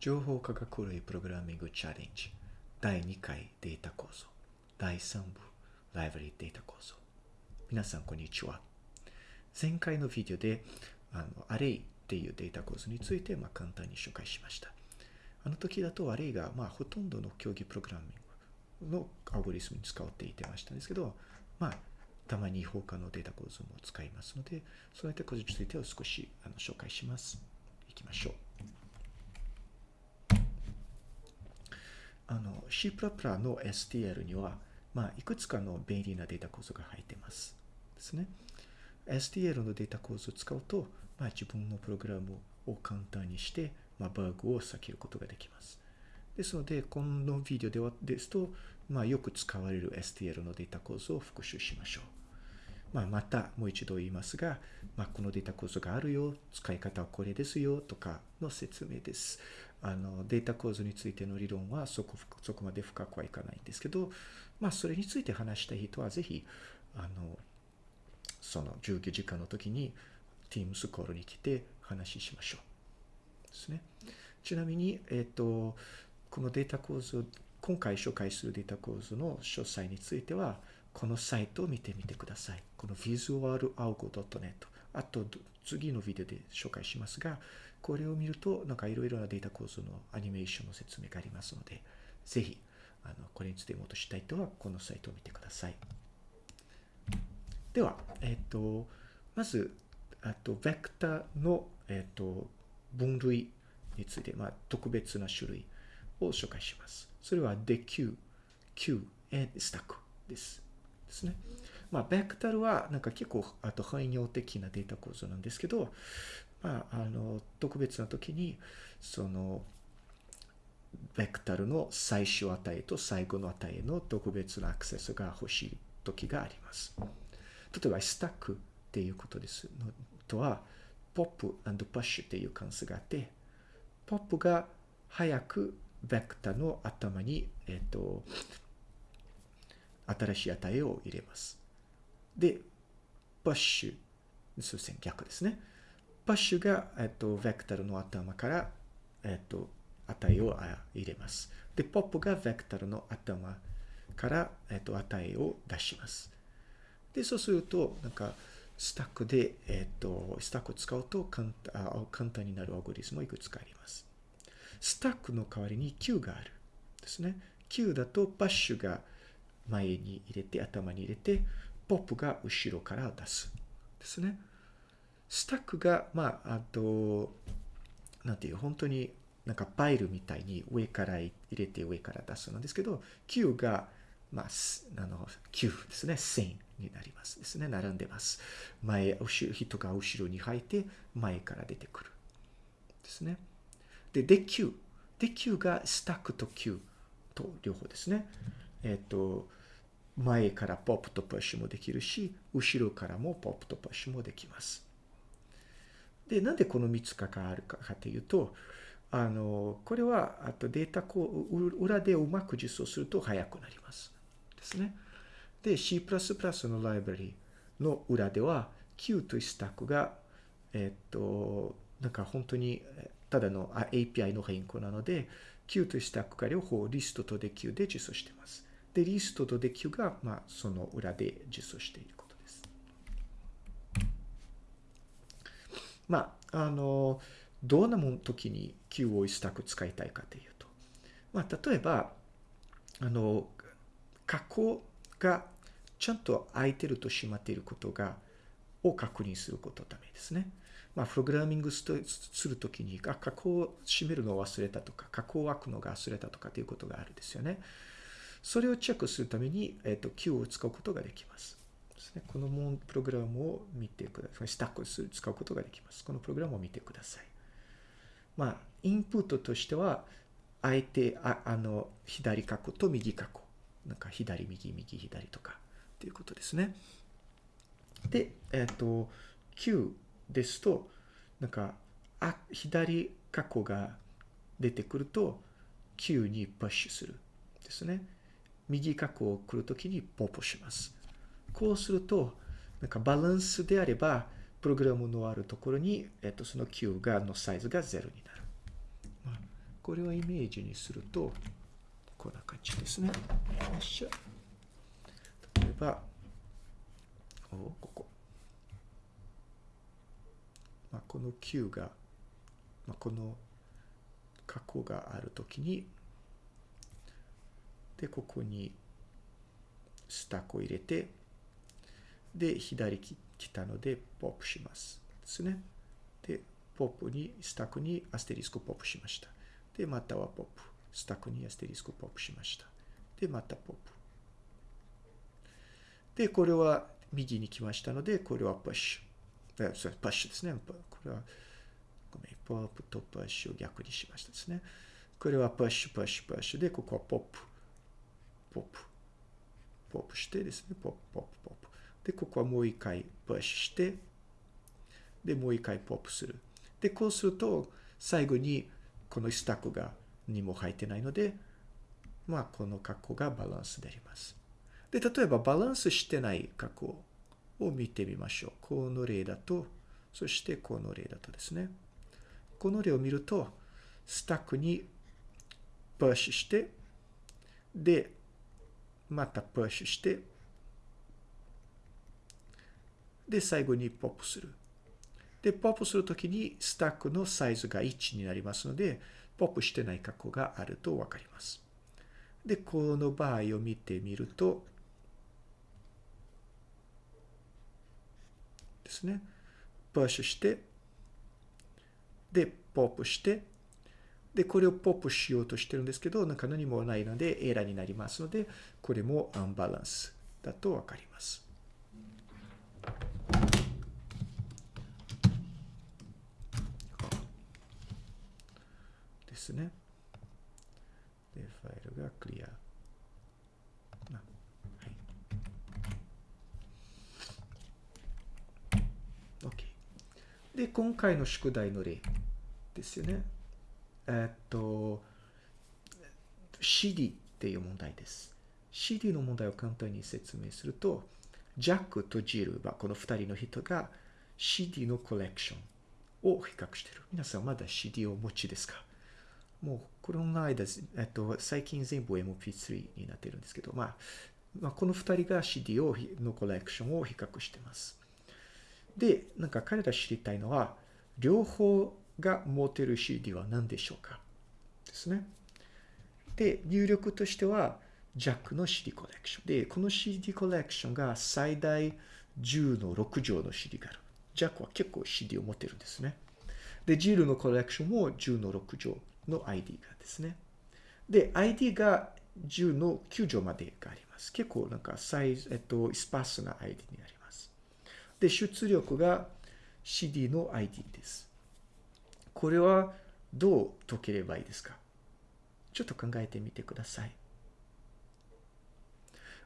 情報科学類プログラミングチャレンジ第2回データ構造第3部ライブラリデータ構造皆さんこんにちは前回のビデオであのアレイっていうデータ構造についてまあ簡単に紹介しましたあの時だとアレイがまあほとんどの競技プログラミングのアゴリスムに使っていてましたんですけどまあたまに他のデータ構造も使いますので、そういったことについてを少しあの紹介します。いきましょう。あの C++ の STL には、まあ、いくつかの便利なデータ構造が入っています。ですね。STL のデータ構造を使うと、まあ、自分のプログラムを簡単にして、まあ、バグを避けることができます。ですので、このビデオではですと、まあ、よく使われる STL のデータ構造を復習しましょう。まあ、またもう一度言いますが、まあ、このデータ構造があるよ、使い方はこれですよとかの説明です。あのデータ構造についての理論はそこそこまで深くはいかないんですけど、まあ、それについて話したい人はぜひ、あの、その授業時間の時に Teams コールに来て話しましょう。ですね。ちなみに、えっ、と、このデータ構造、今回紹介するデータ構造の詳細については、このサイトを見てみてください。この visualalgo.net。あと、次のビデオで紹介しますが、これを見ると、なんかいろいろなデータ構造のアニメーションの説明がありますので、ぜひ、あのこれについてもっとしたい人は、このサイトを見てください。では、えっ、と、まず、あと、ベクターの、えっ、と、分類について、まあ、特別な種類を紹介します。それは DQ、Q、and Stack です。ですね。まあ、ベクタルはなんか結構あと汎用的なデータ構造なんですけど、まあ、あの特別な時にそのベクタルの最終値と最後の値への特別なアクセスが欲しい時があります。例えば、スタックっていうことですのとは、ポップパッシュっていう関数があって、ポップが早くベクタルの頭に、えっ、と、新しい値を入れます。で、パッシュ、すいません、逆ですね。パッシュが、えっと、ベクタルの頭から、えっと、値を入れます。で、ポップがベクタルの頭から、えっと、値を出します。で、そうすると、なんか、スタックで、えっと、スタックを使うと簡簡単になるアルゴリスムをいくつかあります。スタックの代わりに Q がある。ですね。Q だとパッシュが前に入れて、頭に入れて、ポップが後ろから出す。ですね。スタックが、まあ、あと、なんていう、本当になんかパイルみたいに上から入れて上から出すなんですけど、Q が、まあ、あの、Q ですね。線になりますですね。並んでます。前、後ろ、人が後ろに入って前から出てくる。ですね。で、で Q。で Q がスタックと Q と両方ですね。えっ、と、前からポップとプッシュもできるし、後ろからもポップとプッシュもできます。で、なんでこの3つかがあるかというと、あの、これは、あとデータこう、裏でうまく実装すると速くなります。ですね。で、C++ のライブラリの裏では、Q というスタックが、えっと、なんか本当に、ただの API の変更なので、Q というスタックが両方リストとで Q で実装しています。で、リストとで Q が、まあ、その裏で実装していることです。まあ、あの、どんなもん時に Q をスタック使いたいかというと、まあ、例えば、あの、加工がちゃんと空いてると閉まっていることが、を確認することのためですね。まあ、プログラミングするときに、あ、加工を閉めるのを忘れたとか、加工を開くのが忘れたとかということがあるんですよね。それをチェックするために、えっ、ー、と、Q を使うことができます。ですね。このプログラムを見てください。スタックする使うことができます。このプログラムを見てください。まあ、インプットとしては、あえて、ああの、左過去と右過去。なんか左、右、右、左とか、っていうことですね。で、えっ、ー、と、Q ですと、なんか、あ、左過去が出てくると、Q にプッシュする。ですね。右過去を来るときにポップします。こうすると、なんかバランスであれば、プログラムのあるところに、えっと、その Q が、のサイズが0になる。まあ、これをイメージにすると、こんな感じですね。よっしゃ。例えば、おここ。まあ、この Q が、まあ、この過去があるときに、で、ここにスタックを入れて、で、左来たので、ポップします。ですね。で、ポップに、スタックにアステリスクポップしました。で、またはポップ。スタックにアステリスクポップしました。で、またポップ。で、これは右に来ましたので、これはプッシュ。それパッシュですね。これは、ごめん、ポップとプッシュを逆にしましたですね。これはプッシュ、プッシュ、プッシュで、ここはポップ。ポップ。ポップしてですね。ポップ、ポップ、ポップ。で、ここはもう一回プッシュして、で、もう一回ポップする。で、こうすると、最後にこのスタックがにも入ってないので、まあ、この格好がバランスであります。で、例えばバランスしてない格好を見てみましょう。この例だと、そしてこの例だとですね。この例を見ると、スタックにプッシュして、で、またプッシュして、で、最後にポップする。で、ポップするときにスタックのサイズが1になりますので、ポップしてない過去があるとわかります。で、この場合を見てみると、ですね。プッシュして、で、ポップして、で、これをポップしようとしてるんですけど、なんか何もないのでエラーになりますので、これもアンバランスだとわかります。ですね。で、ファイルがクリア。はい。OK。で、今回の宿題の例ですよね。えっと、CD っていう問題です。CD の問題を簡単に説明すると、ジャックとジルはこの2人の人が CD のコレクションを比較している。皆さんまだ CD をお持ちですか？もうこの間、えっと、最近全部 MP3 になってるんですけど、まあ、まあ、この2人が CD をのコレクションを比較してます。で、なんか彼ら知りたいのは、両方が持てる CD は何でしょうか？ですね。で、入力としては、ジャックの CD コレクション。で、この CD コレクションが最大10の6乗の CD がある。ジャックは結構 CD を持ってるんですね。で、ジールのコレクションも10の6乗。の ID がですね。で、ID が10の9乗までがあります。結構なんかサイズ、えっと、スパースな ID になります。で、出力が CD の ID です。これはどう解ければいいですか？ちょっと考えてみてください。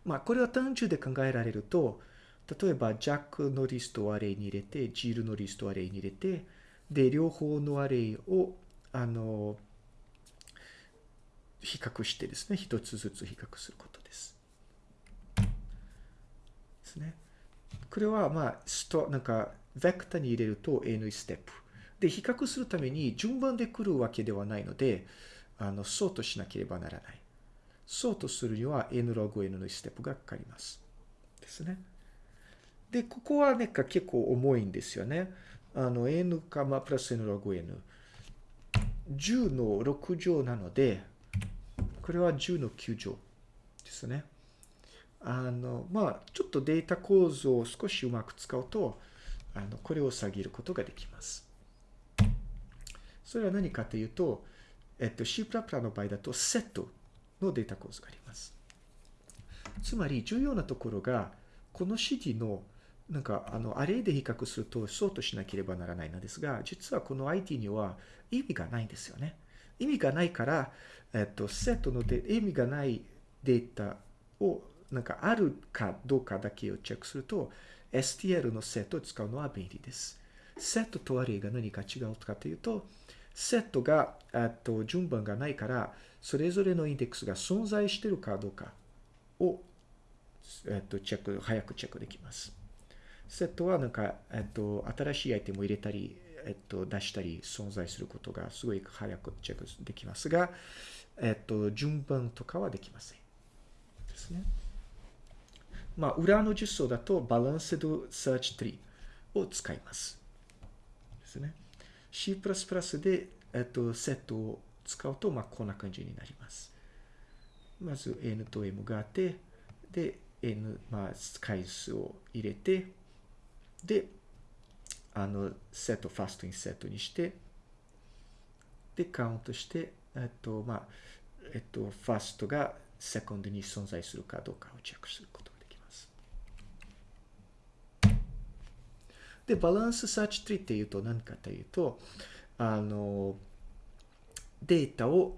まあ、これは単純で考えられると、例えば、ジャックのリストをアレイに入れて、ジールのリストをアレイに入れて、で、両方のアレイを、あの、比較してですね、一つずつ比較することです。ですね。これは、まあ、スト、なんか、ベクターに入れると N ステップ。で、比較するために順番で来るわけではないので、あの、ソートしなければならない。ソートするには N ログ N のステップがかかります。ですね。で、ここはね、結構重いんですよね。あの、N か、まあ、プラス N ログ N。10の6乗なので、これは10の9乗ですね。あの、まあ、ちょっとデータ構造を少しうまく使うと、あの、これを下げることができます。それは何かというと、えっと、C++ の場合だと、セットのデータ構造があります。つまり、重要なところが、この CD の、なんか、あの、アレイで比較すると、ソートしなければならないのですが、実はこの IT には意味がないんですよね。意味がないから、えっと、セットので意味がないデータをなんかあるかどうかだけをチェックすると、STL のセットを使うのは便利です。セットとアレイが何か違うかというと、セットが、えっと、順番がないから、それぞれのインデックスが存在しているかどうかを、えっと、チェック、早くチェックできます。セットはなんか、えっと、新しいアイテムを入れたり、えっと、出したり存在することがすごい早くチェックできますが、えっと、順番とかはできません。ですね。まあ、裏の実装だとバランスドサーチツリーを使います。ですね。C++ で、えっと、セットを使うと、まあ、こんな感じになります。まず N と M があって、で、N、まあ、回数を入れて、で、あの、セット、ファストインセットにして、で、カウントして、えっと、まあ、えっと、ファーストがセコンドに存在するかどうかをチェックすることができます。で、バランスサーチツリーっていうと何かというと、あの、データを、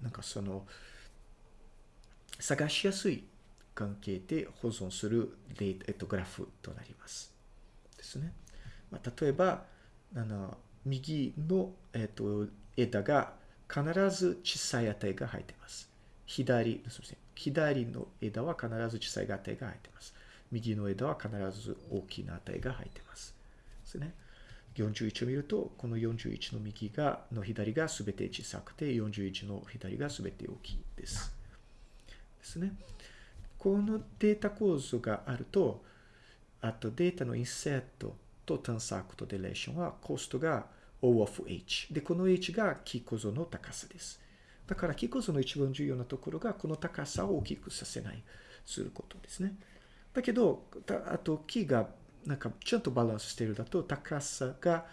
なんかその、探しやすい関係で保存するデータ、えっと、グラフとなります。ですね。まあ、例えば、あの、右の、えっと、枝が必ず小さい値が入ってます。左、すみません。左の枝は必ず小さい値が入ってます。右の枝は必ず大きな値が入っています。ですね。41を見ると、この41の右が、の左が全て小さくて、41の左が全て大きいです。ですね。このデータ構造があると、あとデータのインセットと探索とデレーションはコストが O of H。で、この H がキー構造の高さです。だからキー構造の一番重要なところがこの高さを大きくさせない、することですね。だけど、あと木がなんかちゃんとバランスしているだと高さが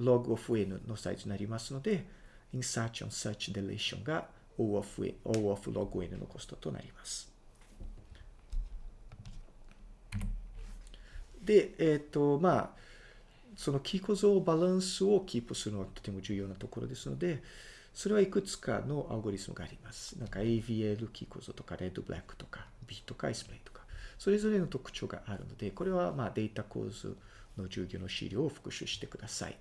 log of n のサイズになりますので、insertion search deletion が O of, n, o of log n のコストとなります。で、えっ、ー、と、まあ、その木構造バランスをキープするのはとても重要なところですので、それはいくつかのアルゴリスムがあります。なんか AVL キー構造とか、 red-black とか、B とか S プレイとか、それぞれの特徴があるので、これはまあデータ構図の授業の資料を復習してください。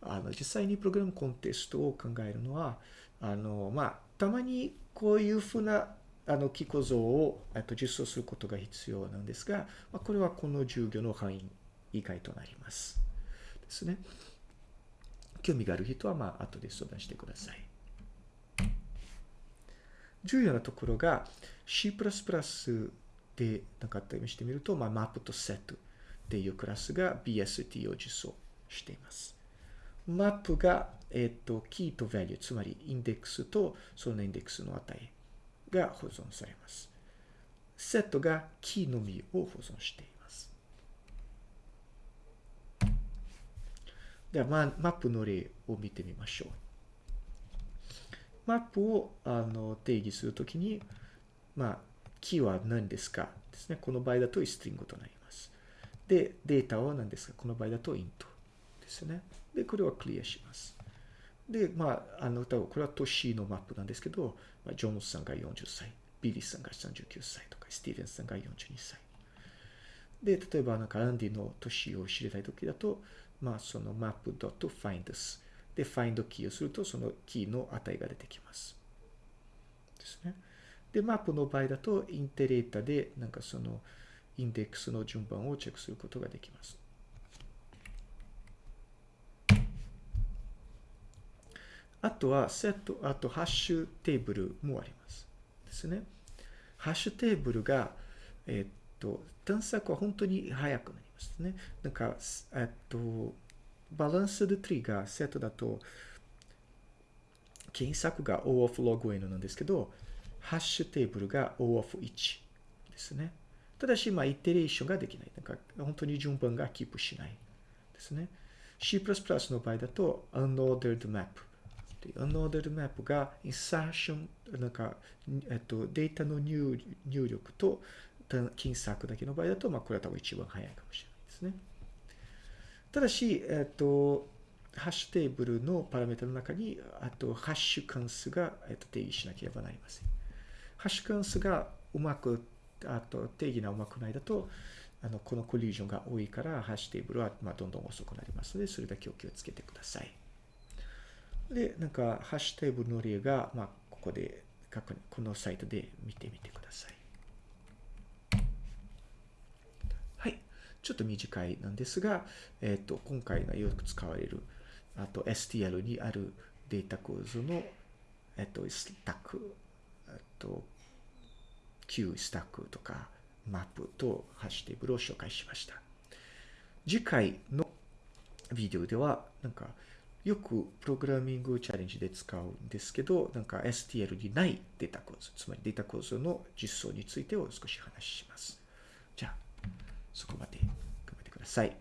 あの、実際にプログラムコンテストを考えるのは、あの、まあ、たまにこういうふうなあの、キー構造を、えっと、実装することが必要なんですが、まあ、これはこの授業の範囲以外となります。ですね。興味がある人は、まあ、後で相談してください。重要なところが C++ でなんか試してみると、まあ、マップとセットっていうクラスが BST を実装しています。マップが、えっ、と、キーと value、つまりインデックスとそのインデックスの値が保存されます。セットがキーのみを保存しています。では、ま、マップの例を見てみましょう。マップをあの定義するときに、まあ、キーは何ですかですね。この場合だと string となります。で、データは何ですかこの場合だと int ですね。で、これはクリアします。で、まあ、あの、多分これは年のマップなんですけど、まあ、ジョンスさんが40歳、ビリーさんが39歳とか、スティーブンさんが42歳。で、例えばなんかアンディの年を知りたいときだと、まあ、そのマップ .find で find キーをすると、そのキーの値が出てきます。ですね。で、マップの場合だと、インテレータで、なんかその、インデックスの順番をチェックすることができます。あとは、セット、あと、ハッシュテーブルもあります。ですね。ハッシュテーブルが、えっと、探索は本当に早くなりますね。なんか、えっと、バランスでツリがセットだと、検索が O of log n なんですけど、ハッシュテーブルが O of 1ですね。ただし、まあ、イテレーションができない。なんか、本当に順番がキープしないですね。C++ の場合だと、unordered map、Unordered Map が insertion、なんか、えっと、データの入入力と検索だけの場合だと、まあ、これは多分一番早いかもしれないですね。ただし、えっと、ハッシュテーブルのパラメータの中に、あと、ハッシュ関数が、えっと、定義しなければなりません。ハッシュ関数がうまく、あと、定義がうまくないだと、あの、このコリージョンが多いから、ハッシュテーブルは、まあ、どんどん遅くなりますので、それだけお気をつけてください。で、なんか、ハッシュテーブルの例が、まあ、ここで、このサイトで見てみてください。はい。ちょっと短いなんですが、えっ、と、今回がよく使われる、あと STL にあるデータ構造の、えっ、と、スタック、えっと、Q スタックとか、マップとハッシュテーブルを紹介しました。次回のビデオでは、なんか、よくプログラミングチャレンジで使うんですけど、なんか STL にないデータ構造、つまりデータ構造の実装についてを少し話します。じゃあ、そこまで頑張ってください。